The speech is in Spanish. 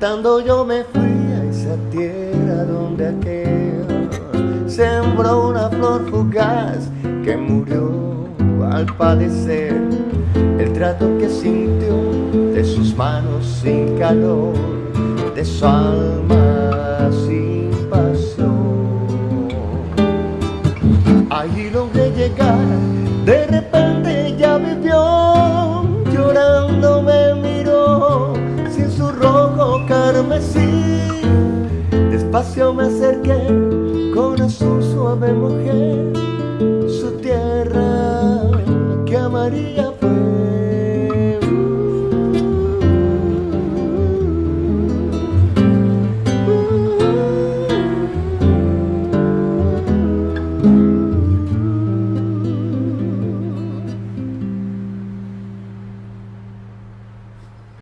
Llorando yo me fui a esa tierra donde aquel sembró una flor fugaz que murió al padecer el trato que sintió de sus manos sin calor, de su alma sin pasión. Allí logré llegar, de repente Despacio me acerqué, con su suave mujer, su tierra que amaría